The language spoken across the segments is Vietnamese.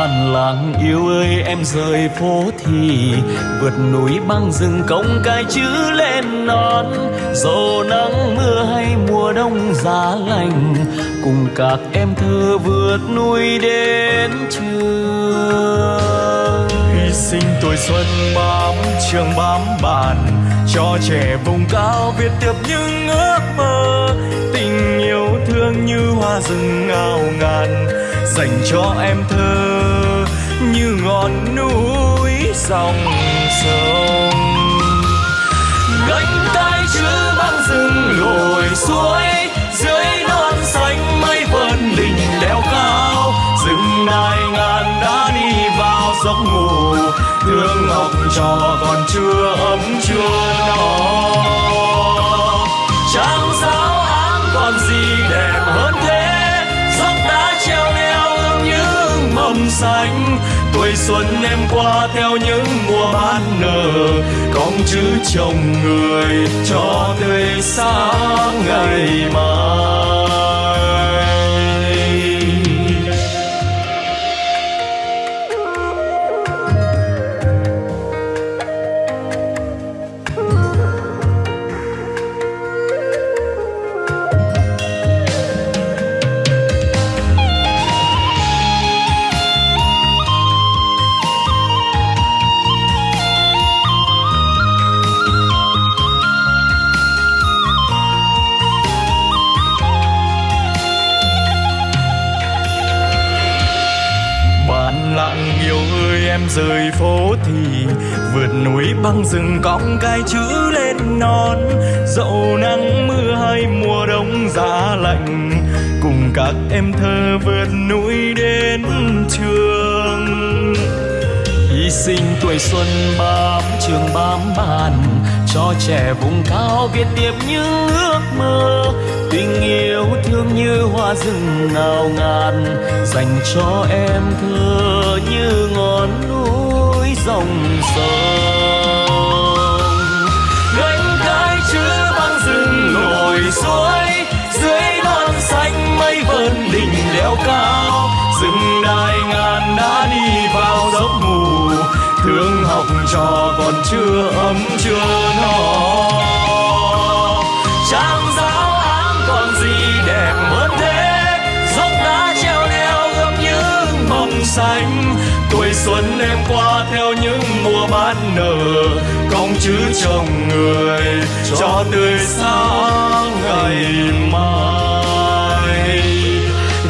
còn làng yêu ơi, em rời phố thì vượt núi băng rừng công cái chữ lên non. Dầu nắng mưa hay mùa đông giá lạnh cùng các em thơ vượt núi đến trường. Hy sinh tuổi xuân bám trường bám bàn, cho trẻ vùng cao viết tiếp những ước mơ. Tình yêu thương như hoa rừng ngào ngàn, dành cho em thơ như ngọn núi dòng sông. Gánh tay chữ băng rừng lội suối dưới non xanh mây vần đỉnh đèo cao. Rừng đài ngàn đã đi vào giấc ngủ thương học trò còn chưa ấm, chưa no. Trang giáo áng còn gì xanh. Tuổi xuân em qua theo những mùa ban nở, con chữ chồng người cho tươi sáng ngày mai. Em rời phố thì vượt núi băng rừng cõng cái chữ lên non. Dẫu nắng mưa hay mùa đông giá lạnh, cùng các em thơ vượt núi đến trường. Hy sinh tuổi xuân bám trường bám bàn, cho trẻ vùng cao viết tiếp những ước mơ. Tình yêu hoa rừng ngào ngàn dành cho em thơ như ngọn núi dòng sông. Gánh cái chữ băng rừng nổi suối dưới non xanh mây vờn đỉnh đèo cao. Rừng đài ngàn đã đi vào giấc ngủ, thương học trò còn chưa ấm chưa no. Trang xanh. Tuổi xuân em qua theo những mùa ban nở công chứ chồng người cho tươi sáng ngày mai.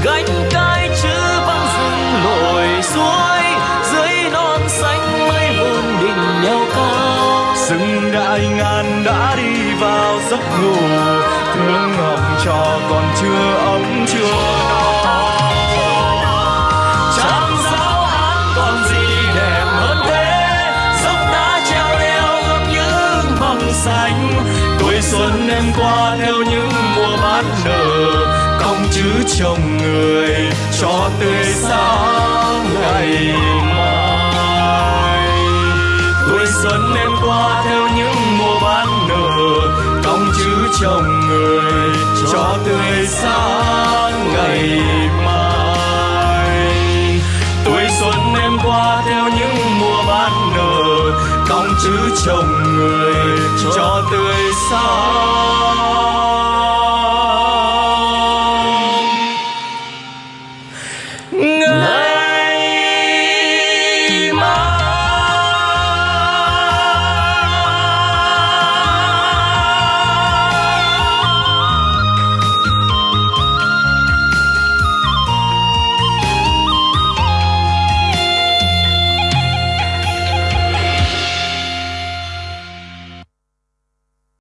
Gánh cái chữ băng rừng lội suối dưới non xanh mây vươn đỉnh nhau cao. Rừng đại ngàn đã đi vào giấc ngủ, thương học trò còn chưa ấm chưa no. Mùa ban nở, công chữ chồng người cho tươi sáng ngày mai. Tuổi xuân em qua theo những mùa ban nở, công chữ chồng người cho tươi sáng ngày mai. Tuổi xuân em qua theo những mùa ban nở, công chữ chồng người cho tươi sáng